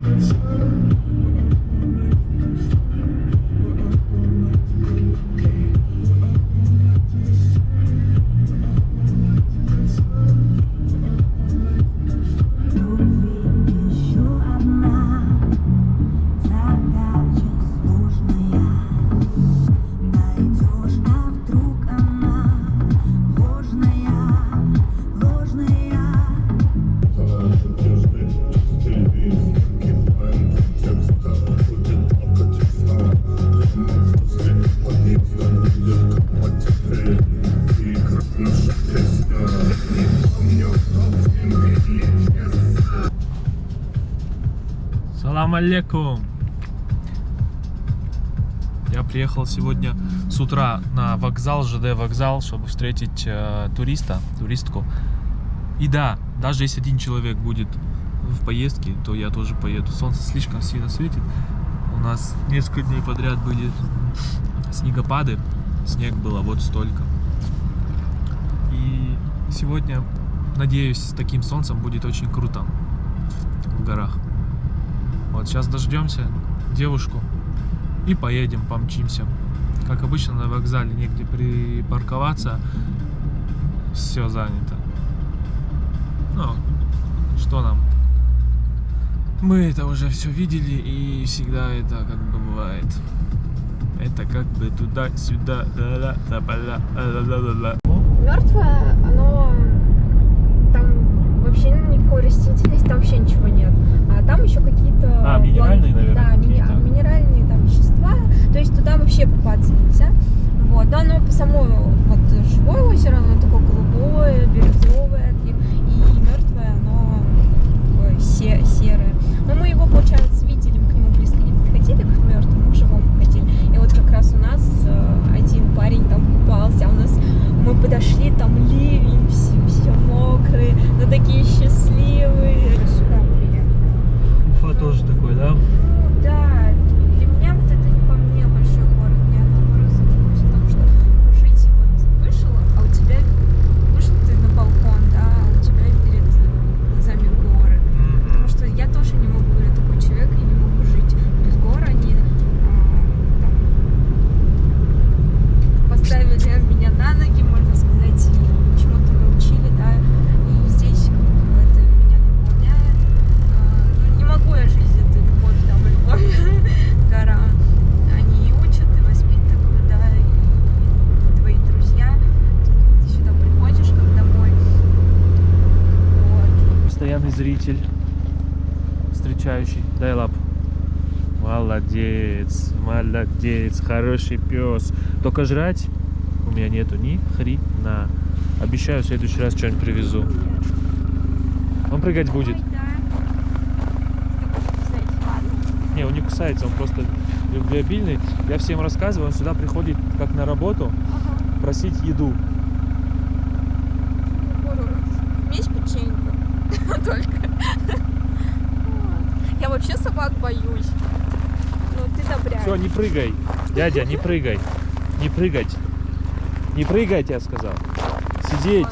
Let's. Алейкум! Я приехал сегодня с утра на вокзал, ЖД вокзал, чтобы встретить э, туриста, туристку. И да, даже если один человек будет в поездке, то я тоже поеду. Солнце слишком сильно светит. У нас несколько дней подряд были снегопады. Снег было вот столько. И сегодня, надеюсь, с таким солнцем будет очень круто в горах. Вот сейчас дождемся девушку и поедем, помчимся. Как обычно на вокзале негде припарковаться, все занято. Ну, что нам? Мы это уже все видели и всегда это как бы бывает. Это как бы туда-сюда, да-да-да, да-да-да-да. мертвое, оно там вообще никакой растительности, там вообще ничего нет. А там еще какие-то... А, минеральные, план- наверное, Да, мини- какие-то. минеральные там вещества. То есть туда вообще купаться нельзя. Вот. Но оно по само вот живое озеро, оно такое голубое, бирюзовое, и, и мертвое, оно такое се- серое. Но мы его, получается, видели, мы к нему близко не подходили, к мертвому, мы к живому ходили. И вот как раз у нас э, один парень там купался, а у нас мы подошли, там ливень, все, все мокрые, но такие счастливые. Тоже такой, да? Да, для меня вот это не по мне большой город, мне наоборот задумалась о том, что жить вот вышел, а у тебя вышел ты на балкон, да, а у тебя перед э, глазами горы. Потому что я тоже не могу, я такой человек, я не могу жить без гор, они а, там, поставили меня на ноги, можно сказать, и чему-то научили, да, и здесь как бы это меня наполняет. А, ну, не могу я жить это любовь, там, любовь к горам. Они и учат, и воспитывают, да, и твои друзья. Ты сюда приходишь, как домой. Вот. Постоянный зритель, встречающий. Дай лап. Молодец, хороший пес. Только жрать у меня нету ни хрена. Обещаю, в следующий раз что-нибудь привезу. Он прыгать будет. Не, он не кусается, он просто любвеобильный. Я всем рассказываю, он сюда приходит как на работу просить еду. Есть печенька. Только. Вот. Я вообще собак боюсь. Ну, ты добряк. Все, не прыгай. Дядя, не прыгай. Не прыгать. Не прыгать, я сказал. Сидеть.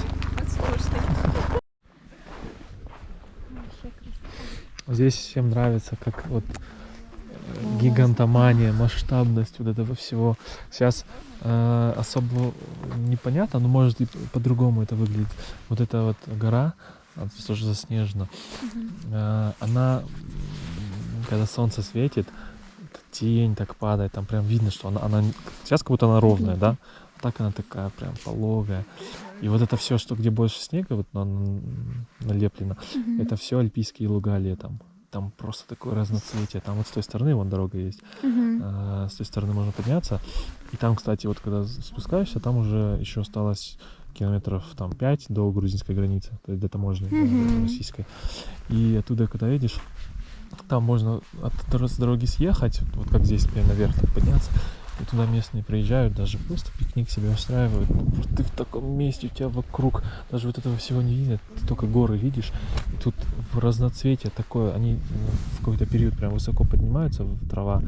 Здесь всем нравится, как вот э, гигантомания, масштабность вот этого всего. Сейчас э, особо непонятно, но может и по-другому это выглядит. Вот эта вот гора, она тоже заснежена, э, она, когда солнце светит, тень так падает, там прям видно, что она, она сейчас как будто она ровная, да? А так она такая прям пологая. И вот это все, что где больше снега, вот на- на- налеплено, это все альпийские луга летом. Там просто такое разноцветие. Там вот с той стороны вон дорога есть. Мгм. а, с той стороны можно подняться. И там, кстати, вот когда спускаешься, там уже еще осталось километров там 5 до грузинской границы, то есть до таможни да, Мгм. российской. И оттуда, когда едешь, там можно от дороги съехать, вот как здесь прям наверх так подняться, и туда местные приезжают, даже просто пикник себе устраивают. Ну, ты в таком месте, у тебя вокруг даже вот этого всего не видно, ты только горы видишь. И тут в разноцветие такое, они м, в какой-то период прям высоко поднимаются, трава,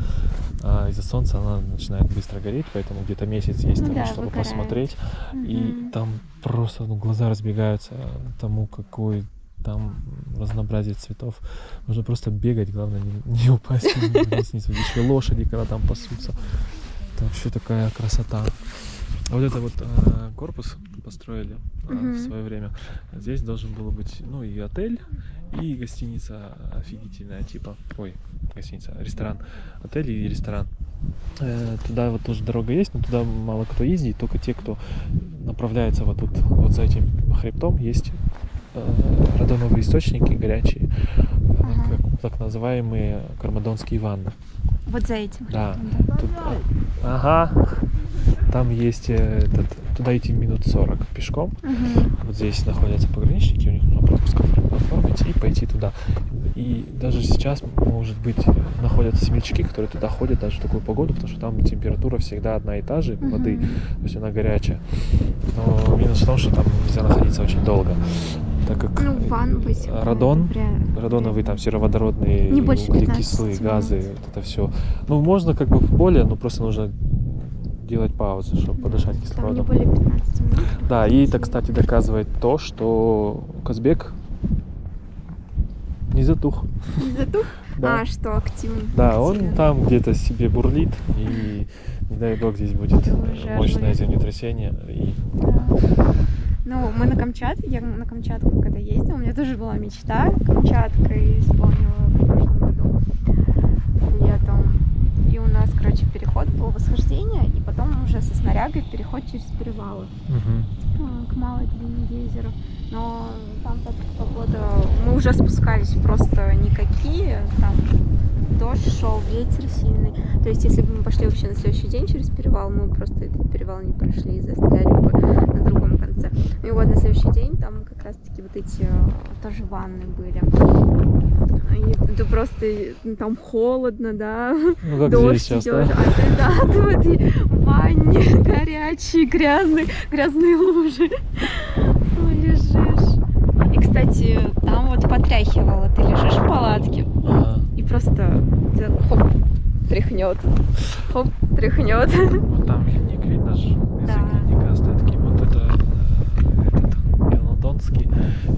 а из-за солнца она начинает быстро гореть, поэтому где-то месяц есть Ну тому, да, чтобы выгорает. посмотреть. И Мгм. там просто ну, глаза разбегаются тому, какой там разнообразие цветов. Нужно просто бегать, главное не, не упасть не свалить. Еще лошади, когда там пасутся. Это вообще такая красота. А вот это вот э, корпус построили э, в Мгм. свое время. Здесь должен был быть, ну, и отель, и гостиница офигительная, типа, ой, гостиница, ресторан, отель и ресторан. Э, Туда вот тоже дорога есть, но туда мало кто ездит, только те, кто направляется вот тут, вот за этим хребтом, есть радоновые источники горячие, э, Ага. как- так называемые кармадонские ванны. Вот за этим. Да. Тут, а, ага, там есть э, этот, туда идти минут 40 пешком. Мгм. Вот здесь находятся пограничники, у них нужно пропуск оформ- оформить и пойти туда. И даже сейчас, может быть, находятся семечки, которые туда ходят даже в такую погоду, потому что там температура всегда одна и та же воды, Мгм. то есть она горячая. Но минус в том, что там нельзя находиться очень долго, так как Ну, ван высекает, радон, например. радоновые там сероводородные Не больше 15 углекислые минут. газы, вот это все. Ну, можно как бы более, но просто нужно делать паузы, чтобы подышать Там не кислородом. более 15 минут. Да, и это, кстати, доказывает то, что Казбек не затух. Не затух? Да, А, что активный. да он там где-то себе бурлит, и не дай бог здесь будет уже мощное землетрясение. И Да. Ну, мы на Камчатке, я на Камчатку когда ездила, у меня тоже была мечта Камчаткой исполнила в прошлом году летом. И у нас, короче, переход был восхождение, и потом уже со снарягой переход через перевалы а, к Малой длине гейзера. Но там так погода... Мы уже спускались просто никакие, там дождь шел, ветер сильный. То есть, если бы мы пошли вообще на следующий день через перевал, мы просто этот перевал не прошли и застряли бы на другом конце. И вот на следующий день там как раз-таки вот эти э, тоже ванны были. И ты просто ну, там холодно, да, Ну, как дождь здесь сейчас, идет, да? а ты да, ты в этой ванне горячей, грязной, грязные лужи лежишь. И, кстати, там вот потряхивало, ты лежишь в палатке Ага. и просто тебя хоп, тряхнет, хоп, тряхнет. Вот там ледник, видно же, Да. ледника остатки. Вот это э,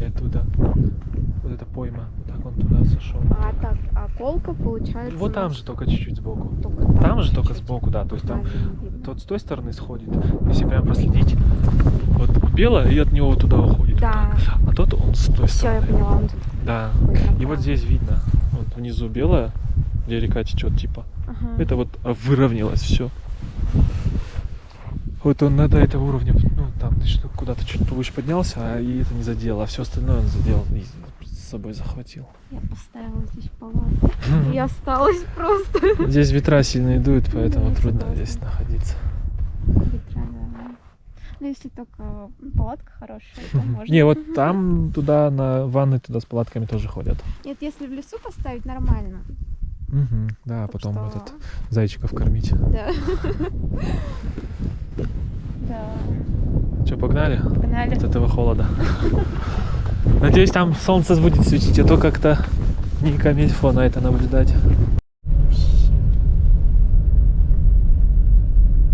и оттуда вот эта пойма, вот так он туда сошел. А так, а колка получается... Вот там же только чуть-чуть сбоку. только Там же только чуть-чуть. сбоку, да, то есть там видно. тот с той стороны сходит, если прям проследить. Вот белое и от него вот туда уходит. Да, А тот он с той все, я стороны. поняла. он тут Да. И вот здесь видно, вот внизу белое, где река течет типа. Ага. Это вот выровнялось все. Вот он на до этого уровня, ну там ты что, куда-то чуть повыше поднялся, а и это не задел, а все остальное он задел и с собой захватил. Я поставила здесь палатку. И осталась просто. Здесь ветра сильно дуют, поэтому трудно здесь находиться. Ветра, да. Ну, если только палатка хорошая, то можно. Не, вот там туда на ванны туда с палатками тоже ходят. Нет, если в лесу поставить, нормально. Мгм, Да, Так потом что- этот зайчиков кормить. Да. Да. Что, погнали? Погнали. От этого холода. Надеюсь, там солнце будет светить, а то как-то не камильфо на это наблюдать.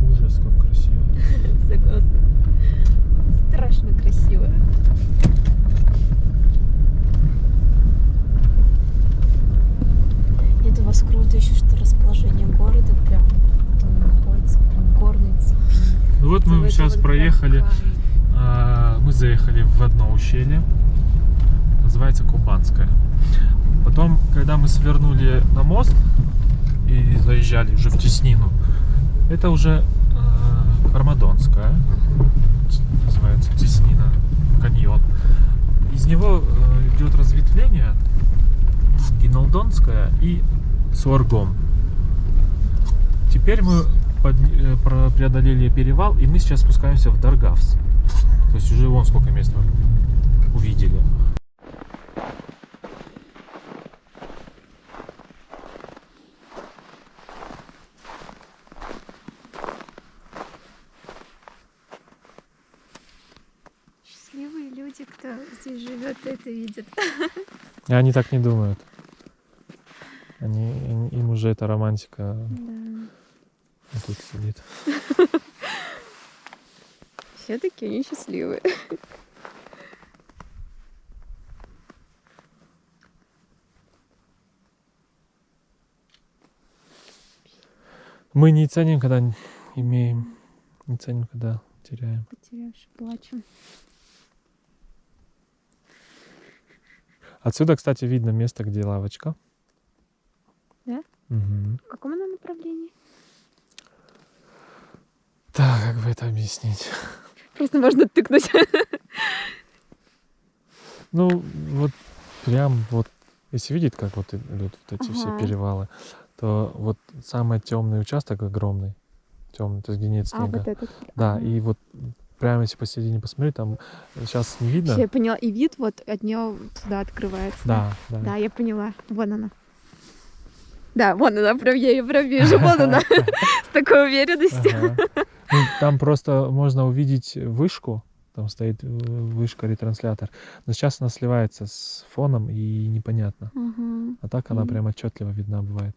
Ужас, как красиво. Согласна. Страшно красиво. Нет, у вас круто еще, что расположение города прям вот он находится прям в горной цепи. Ну вот Это мы сейчас проехали, а, мы заехали в одно ущелье, называется Кубанское. Потом, когда мы свернули на мост и заезжали уже в Теснину, это уже э, Кармадонская, называется Теснина, каньон. Из него э, идет разветвление Гиналдонская и Суаргом. Теперь мы под- э, преодолели перевал, и мы сейчас спускаемся в Даргавс. То есть уже вон сколько мест мы увидели. Счастливые люди, кто здесь живет, это видит. И они так не думают. Они, им- им уже эта романтика Да а тут сидит. Все-таки они счастливые. Мы не ценим, когда имеем, не ценим, когда теряем. Потерявши, плачем. Отсюда, кстати, видно место, где лавочка. Да? Угу. В каком она направлении? Так, как бы это объяснить? Просто можно тыкнуть. Ну, вот прям вот, если видеть, как вот идут вот эти все Ага. перевалы, то вот самый темный участок огромный, темный, то есть где нет А, снега. вот этот. Да, Ага. и вот прямо если посередине посмотреть, там сейчас не видно. Всё, я поняла. И вид вот от нее туда открывается. Да, да. Да, я поняла. Вон она. Да, вон она, прям я ее прям вижу. Вон она. С такой уверенностью. Ну, там просто можно увидеть вышку, там стоит э, вышка ретранслятор, но сейчас она сливается с фоном и непонятно. А так она прям отчетливо видна бывает.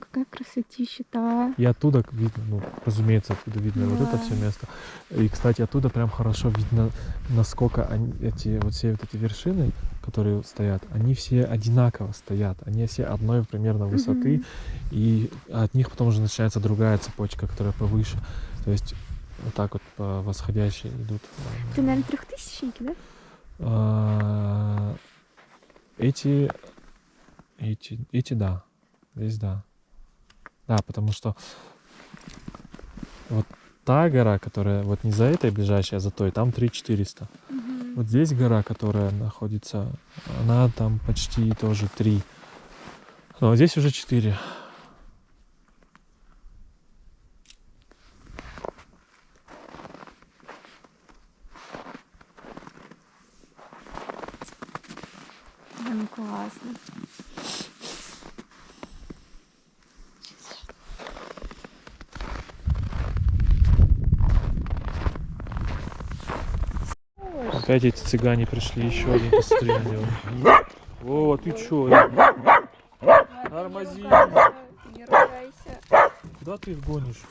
Какая красотища-то. И оттуда видно, ну, разумеется, оттуда видно вот это Да. все место. И, кстати, оттуда прям хорошо видно, насколько они, эти вот все вот эти вершины, которые стоят, они все одинаково стоят. Они все одной примерно высоты, Мгм. и от них потом уже начинается другая цепочка, которая повыше. То есть вот так вот по восходящей идут. Ты, наверное, трехтысячники, да? А, Эти, эти, эти, да, здесь да. Да, потому что вот та гора, которая вот не за этой ближайшая, а за той, там 3400. Вот здесь гора, которая находится, она там почти тоже 3. Но здесь уже 4. Прям классно. Опять эти цыгане пришли, еще один, него. О, ты чё? Тормози. Не ругайся. Куда ты их гонишь?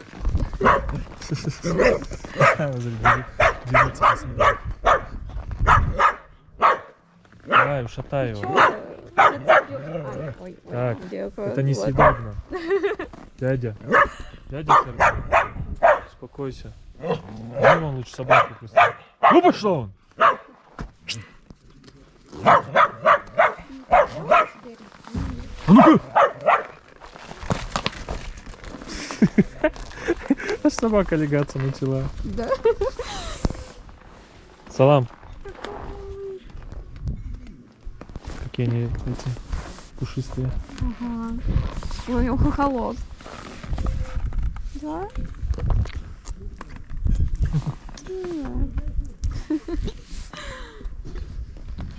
Давай, ушатай его. Так, Это несъедобно. Дядя. Дядя Сергей. Успокойся. Дай вон лучше собаку просто. Ну пошел он! А ну-ка! Аж собака легаться начала. Да. Салам. Какие они эти пушистые. Ага. Ой, у него хохолок. Да? М.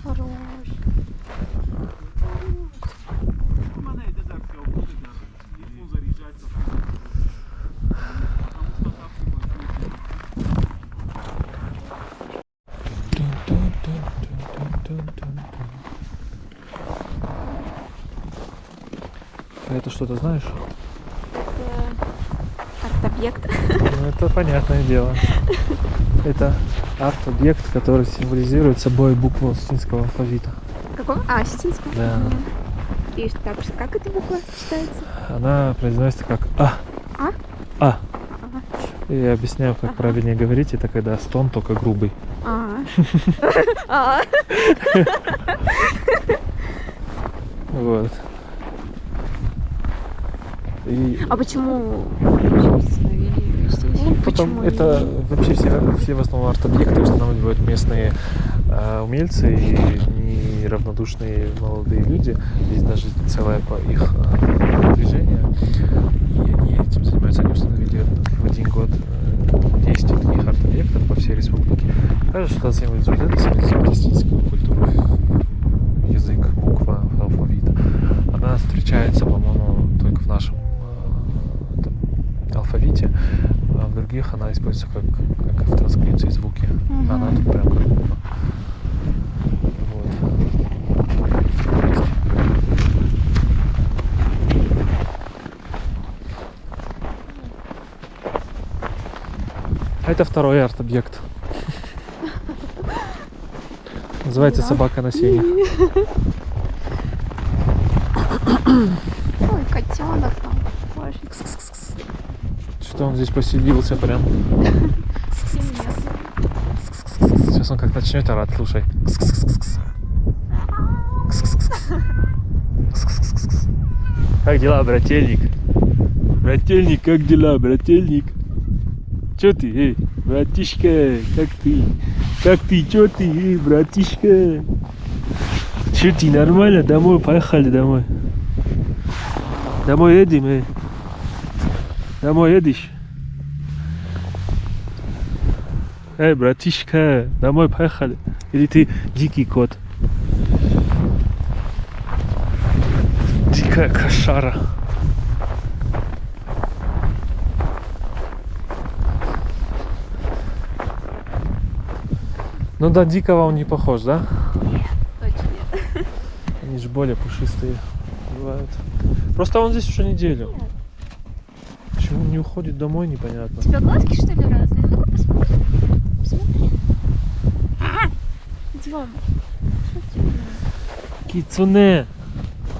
Хорош. А это что-то знаешь? Это арт-объект. Ну, это понятное дело. Это арт-объект, который символизирует собой букву осетинского алфавита. Какого? А, осетинского? Да. И так, как эта буква читается? Она произносится как А. А? А. И я объясняю, как Ага. правильнее говорить. Это когда стон, только грубый. А. А. Вот. И А почему здесь? Ну, потом Почему это не- вообще все, все в основном арт-объекты устанавливают местные э, умельцы и неравнодушные молодые люди. Есть даже целое по их э, движение. И они этим занимаются. Они установили в один год э, 10 таких арт-объектов по всей республике. Кажется, что это, символизирует эстетическую культуру, язык, буква, алфавит. Она встречается, по-моему, только в нашем э, алфавите, а в других она используется как, как в транскрипции звуки. Мгм. Она тут прям как буква. Это второй арт-объект. Называется Да. собака на сене. Ой, котенок там. Боже. он здесь поселился прям. Сейчас он как начнет орать, слушай. Как дела, брательник? Брательник, как дела, брательник? Чё ты, эй, братишка, как ты? Как ты, чё ты, эй, братишка? Чё ты, нормально? Домой, поехали домой. Домой едем, эй. Домой едешь? Эй, братишка, домой поехали. Или ты дикий кот? Дикая кошара. Ну да, дикого он не похож, да? Точно нет. Они же более пушистые бывают. Просто он здесь уже неделю. Почему не уходит домой, непонятно. У тебя глазки что ли разные? Ну-ка посмотри. Посмотри. Идем. Что тебе? Кицуне!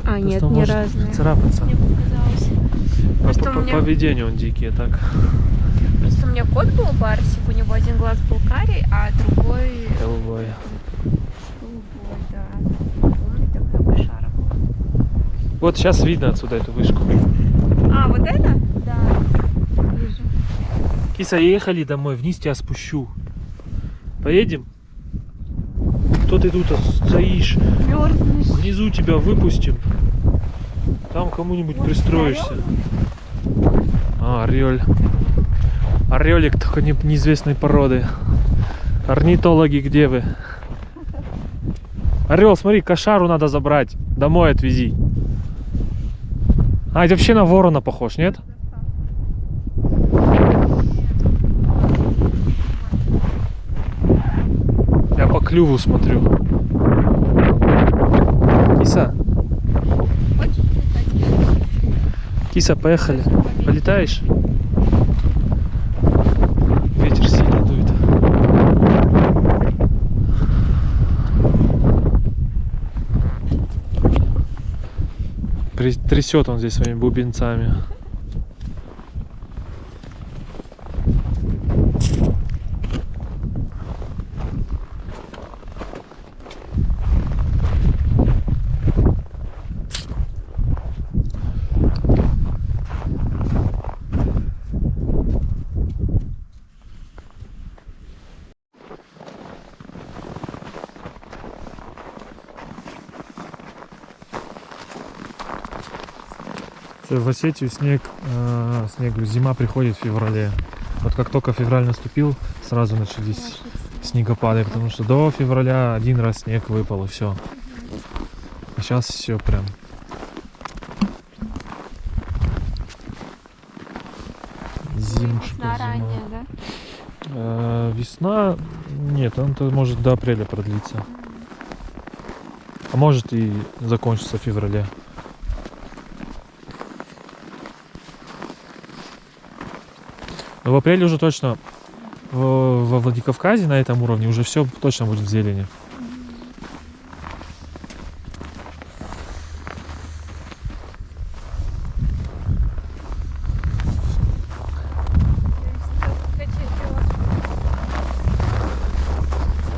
А, нет, не разные. Царапаться. Мне показалось. По, Просто по- меня- поведению он дикий, а так. Просто у меня кот был барсик, у него один глаз был карий, а другой Голубой. голубой, да. Умный такой кошара был. Вот сейчас видно отсюда эту вышку. А, вот это? Да. Киса, ехали домой, вниз тебя спущу. Поедем? Кто ты тут стоишь? Мерзнешь. Внизу тебя выпустим. Там кому-нибудь пристроишься. А, орель. Орелик только не- неизвестной породы. Орнитологи, где вы? Орел, смотри, кошару надо забрать. Домой отвези. А, это вообще на ворона похож, нет? Я по клюву смотрю. Киса, киса, поехали. Полетаешь? Ветер сильно дует. Трясет он здесь своими бубенцами. В Осетию снег, э, снег, зима приходит в феврале. Вот как только февраль наступил, сразу начались снегопады, потому что до февраля один раз снег выпал и все. А сейчас все прям. Зимушка, Весна зима. ранняя, да? Э, весна, нет, он то может до апреля продлиться. А может и закончится в феврале. В апреле уже точно во Владикавказе на этом уровне уже все точно будет в зелени.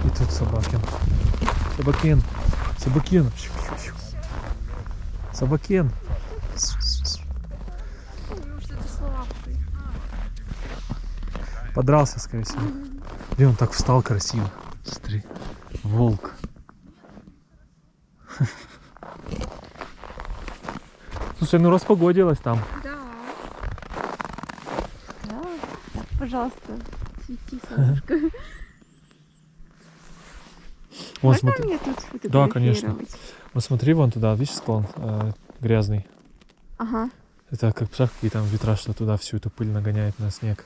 И тут собакин. Собакин. Собакин. Собакин. Что-то с лапкой. Подрался, скорее всего. И он так встал красиво. Смотри. Волк. Слушай, ну распогодилось там. Да. Да. Пожалуйста, свети, солнышко. Вон, Можно смотри. мне тут Да, конечно. Вот смотри, вон туда, видишь склон э, грязный. Ага. Это как представляешь, какие там ветра, что туда всю эту пыль нагоняет на снег.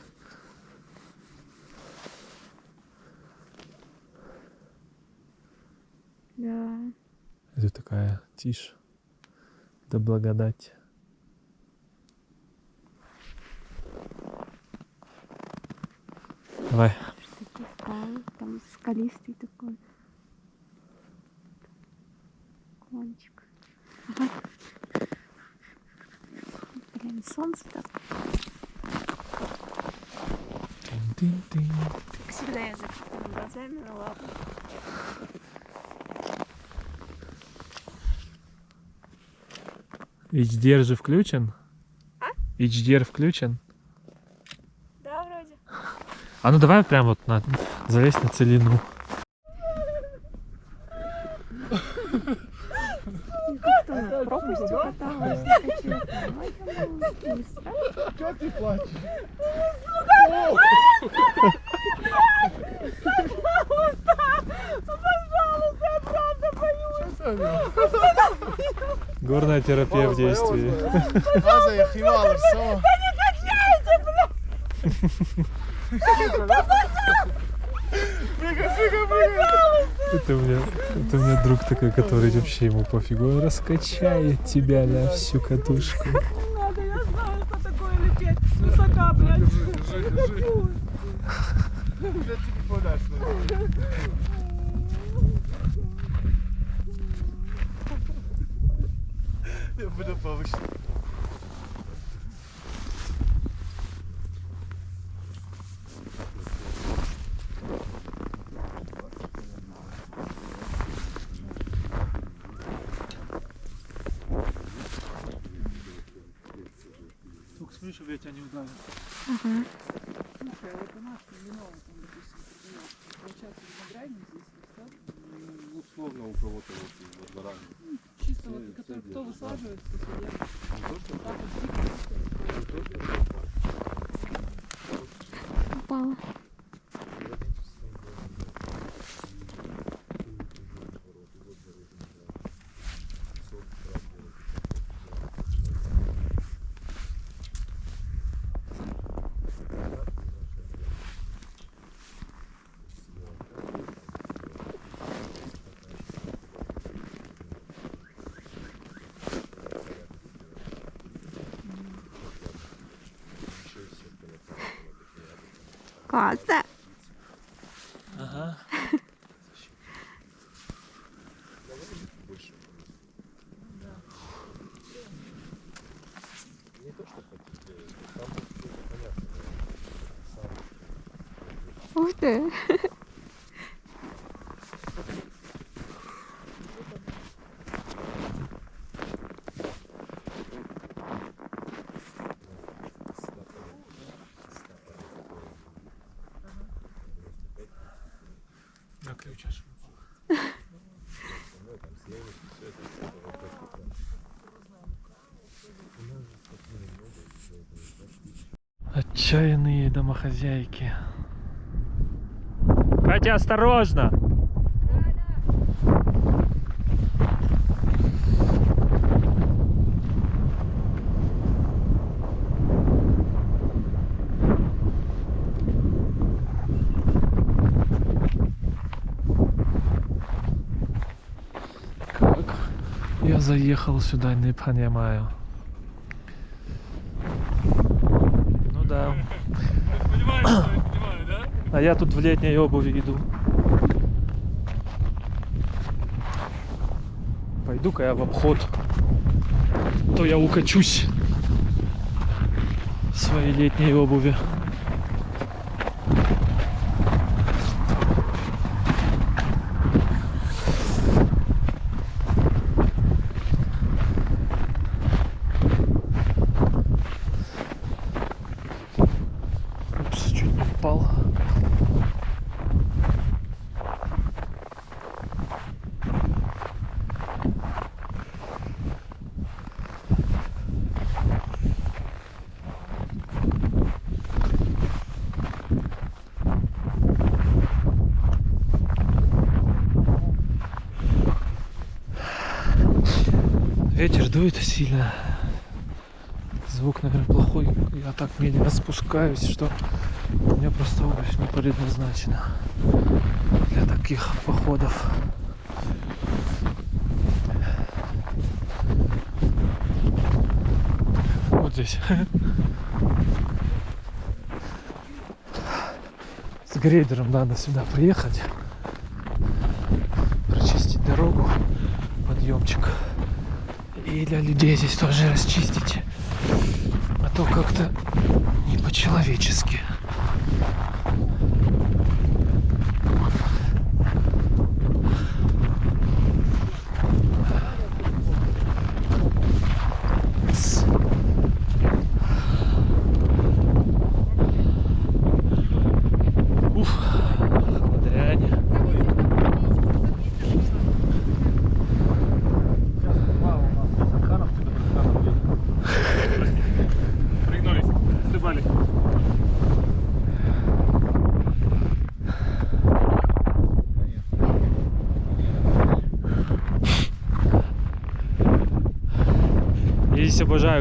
Да. Это такая тишь. Да благодать. Давай. Там скалистый такой. Кончик. Ага. Блин, солнце так. Как всегда я закрытыми глазами, ну ладно. HDR же включен? А? HDR включен? Да, вроде. А ну давай прям вот на, залезь на целину. Газа, я хивала, все. Это у меня, это у меня друг такой, который вообще ему пофигу, он раскачает тебя на всю катушку. надо, я знаю, что такое лететь с высока, блядь. Вже тільки подаш. Я буду повыше. Тебя не. Слушай, а вот у нас вино, там, допустим, продается, получается виноградник здесь растет, Ну, условно у кого-то вот вот заранее. чисто вот, который, все кто делают. высаживает, кто садит. Не только Так вот, дикий, Упала. Классно. Ага. Отчаянные домохозяйки. Катя, осторожно! Я заехал сюда, не понимаю. Да. А я тут в летней обуви иду. Пойду-ка я в обход. То я укачусь в своей летней обуви. Упс, чуть не упал. Ветер дует сильно. Звук, наверное, плохой. Я так медленно спускаюсь, что у меня просто обувь не предназначена для таких походов. Вот здесь. С грейдером надо сюда приехать. Прочистить дорогу. Подъемчик. И для людей здесь тоже расчистить. А то как-то не по-человечески.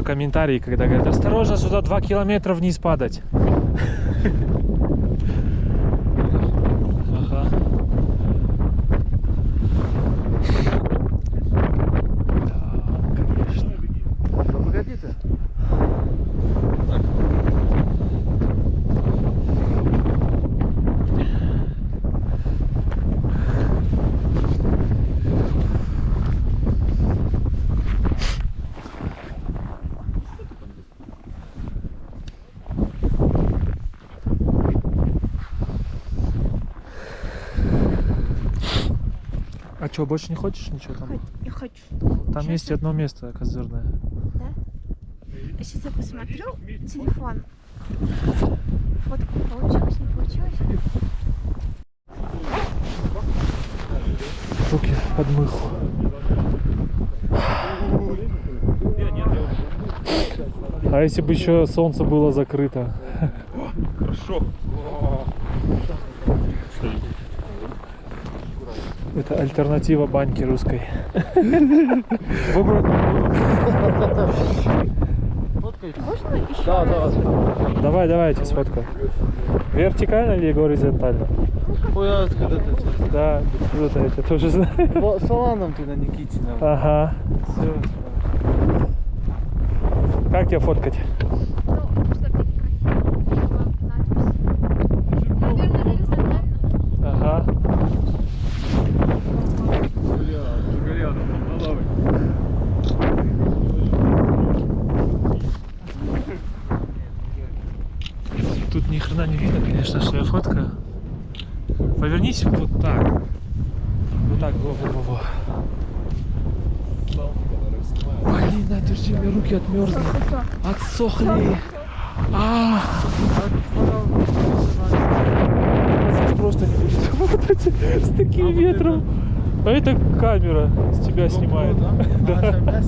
Обожаю комментарии, когда говорят, осторожно, сюда 2 километра вниз падать. Ага. Да, конечно. Погоди ты. А что, больше не хочешь ничего там? Я хочу. Там есть одно место козырное. Сейчас я посмотрю телефон. Фотку получилось, не получилось? Руки под мыху. А если бы еще солнце было закрыто? Хорошо. Это альтернатива баньки русской. Можно еще Да, раз? да. Давай, давайте сфоткаю. Вертикально или горизонтально? Ой, а откуда ты? Да, это я тоже знаю. Саланом ты на Никитина. Ага. Все. Как тебя фоткать? Ну, чтобы не красиво надпись. Наверное, горизонтально. Ага. Тут ни хрена не видно, конечно, что я фоткаю. Повернись вот так. Вот так, во-во-во. Блин, у меня руки отмерзли. Отсохли. А, здесь просто не будет работать с таким ветром. А это камера с тебя снимает. Да.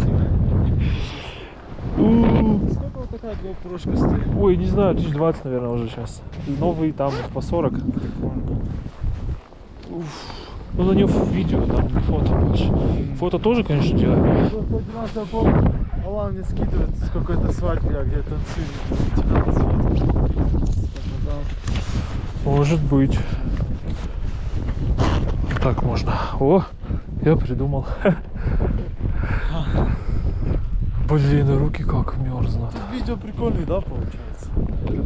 Сколько вот такая GoPro стоит? Ой, не знаю, 1020, наверное, уже сейчас. Новый там по 40. Уф. Ну, на нее видео, там не фото больше. Фото тоже, конечно. Просто один раз я помню, Алан мне скидывает с какой-то свадьбы, я где танцую. Может быть. Так можно. О, я придумал. Блин, руки как мерзнут. Видео прикольный, да, получается?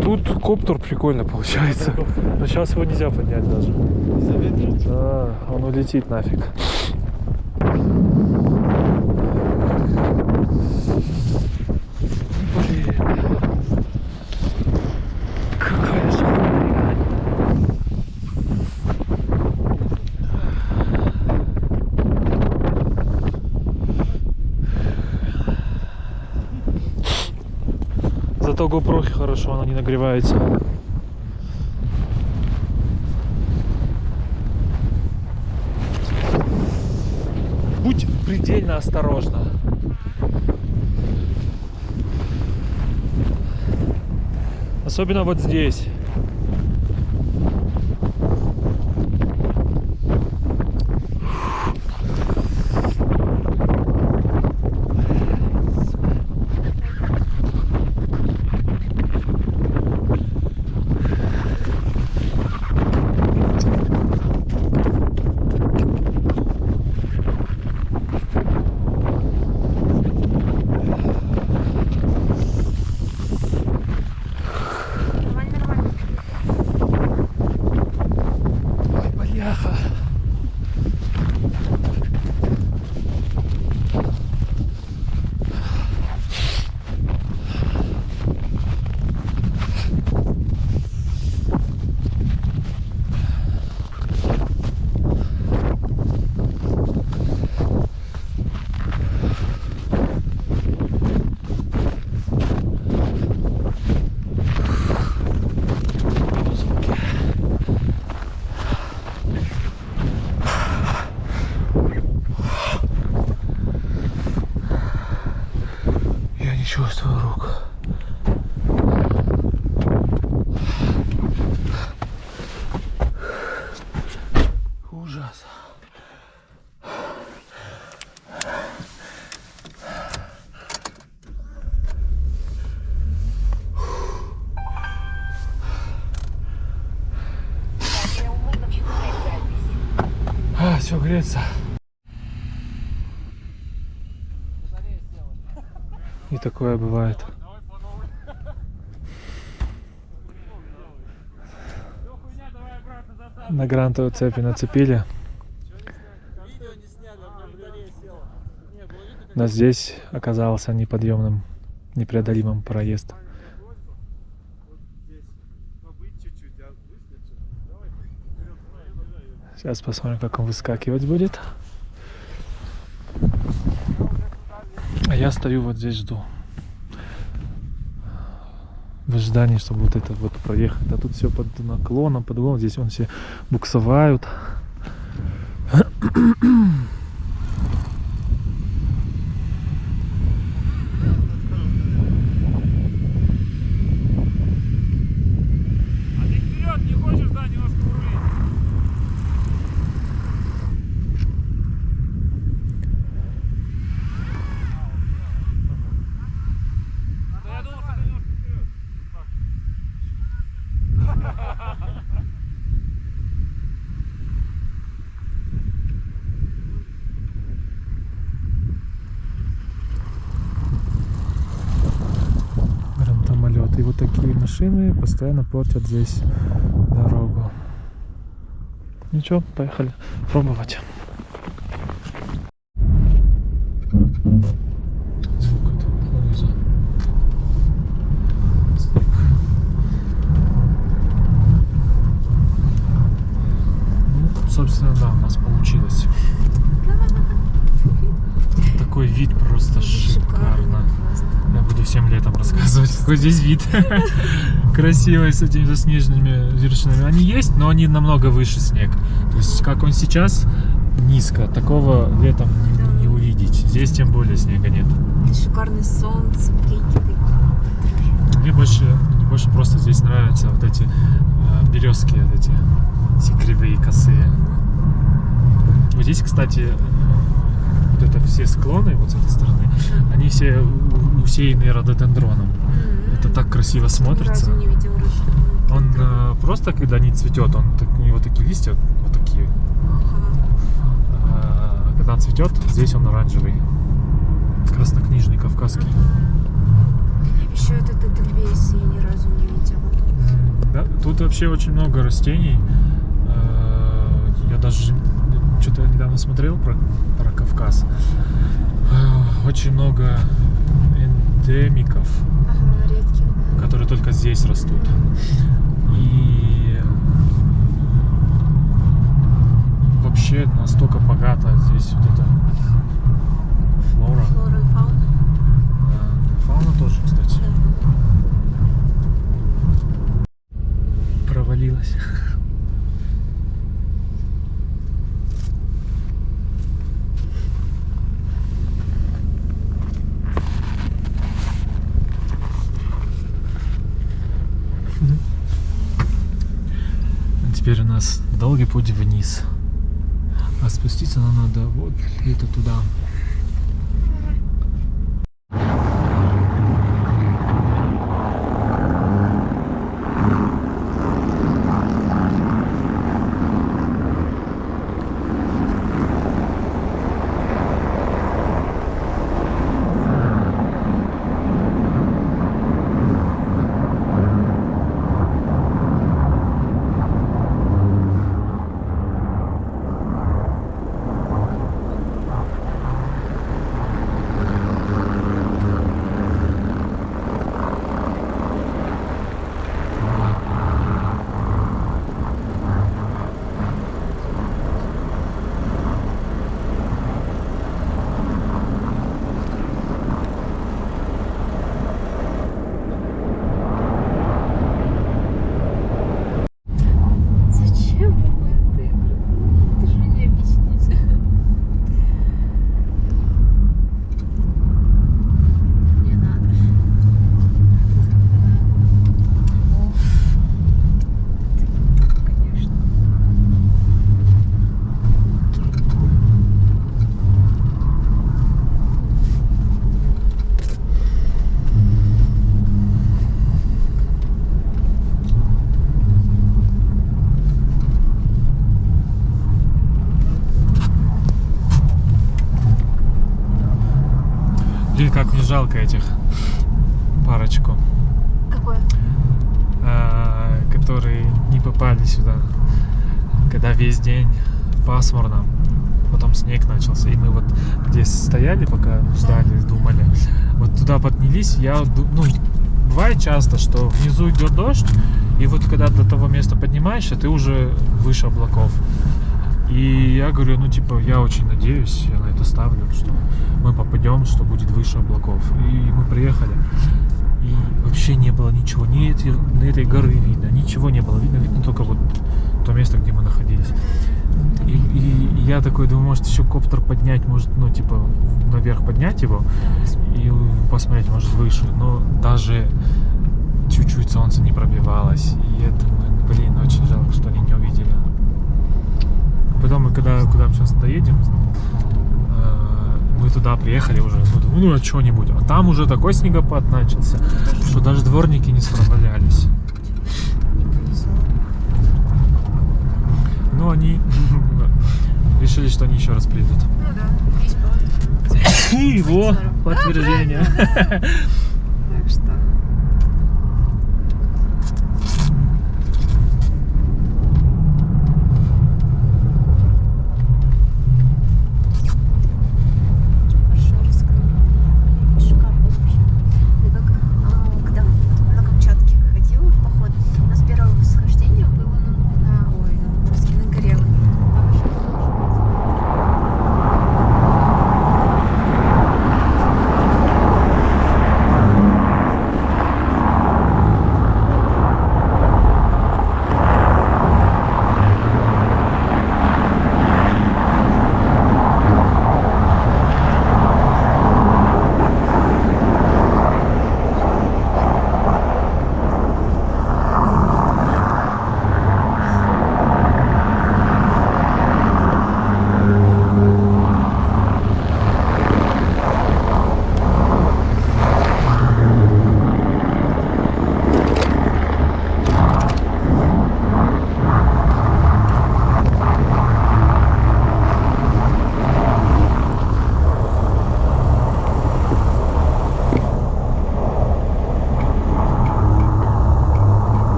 Тут коптер прикольно получается. Но сейчас его нельзя поднять даже. Заветрить? Да, он улетит нафиг. Блин. Какая же хуйня. GoPro хорошо, она не нагревается. Будь предельно осторожна. Особенно вот здесь. Нормально, нормально. Ой, бляха. Я не чувствую рук. Ужас. Все греется. И такое бывает. На грантовую цепи нацепили. Но здесь оказался неподъемным, непреодолимым проезд. Сейчас посмотрим, как он выскакивать будет. А я стою вот здесь жду. В ожидании, чтобы вот это вот проехать. А тут все под наклоном, под углом. Здесь вон все буксовают. А ты вперед не хочешь, да, немножко урулить? Да я думал, что ты немножко вперед. Гранатомолет. И вот такие машины постоянно портят здесь дорогу. Ничего, поехали пробовать. Звук это польза. Снег. Ну, собственно, да, у нас получилось. Такой вид просто шикарно. Я буду всем летом рассказывать, какой здесь вид. Красивый, с этими заснеженными вершинами. Они есть, но они намного выше снег. То есть, как он сейчас, низко. Такого летом не, не увидеть. Здесь тем более снега нет. Шикарное солнце, блики такие. Мне больше, мне больше просто здесь нравятся вот эти э, березки, вот эти, эти кривые, косые. Вот здесь, кстати, э, вот это все склоны вот с этой стороны, они все усеяны рододендроном. Это так красиво смотрится. не видел. Он э, просто, когда не цветет, он так- у него такие листья вот такие. А когда он цветет, здесь он оранжевый. Краснокнижный кавказский. Еще этот Эдельвейс я ни разу не видела. Да, тут вообще очень много растений. Э, Я даже что-то недавно смотрел про, про Кавказ. Э, Очень много эндемиков, Ага. Которые только здесь растут. И вообще настолько богато здесь вот эта флора. Флора и фауна. Да, Фауна тоже, кстати. Провалилась. Теперь у нас долгий путь вниз. А спуститься нам надо вот где-то туда. Жалко этих парочку, Какое? э, которые не попали сюда, когда весь день пасмурно, потом снег начался, и мы вот здесь стояли, пока ждали, думали, вот туда поднялись, я, ну, бывает часто, что внизу идет дождь, и вот когда до того места поднимаешься, ты уже выше облаков. И я говорю, ну, типа, я очень надеюсь, я на это ставлю, что мы попадем, что будет выше облаков. И мы приехали, и вообще не было ничего, ни, эти, ни этой горы видно, ничего не было видно, видно только вот то место, где мы находились. И, и- я такой думаю, может еще коптер поднять, может, ну, типа, наверх поднять его и посмотреть, может, выше. Но даже чуть-чуть солнце не пробивалось. И я блин, очень жалко, что они не увидели. Потом мы, когда куда мы сейчас доедем, мы туда приехали уже, ну, думаю, ну, а что-нибудь. А там уже такой снегопад начался, что даже дворники не справлялись. Но они решили, что они еще раз придут. Ну да. И его Здорово. подтверждение.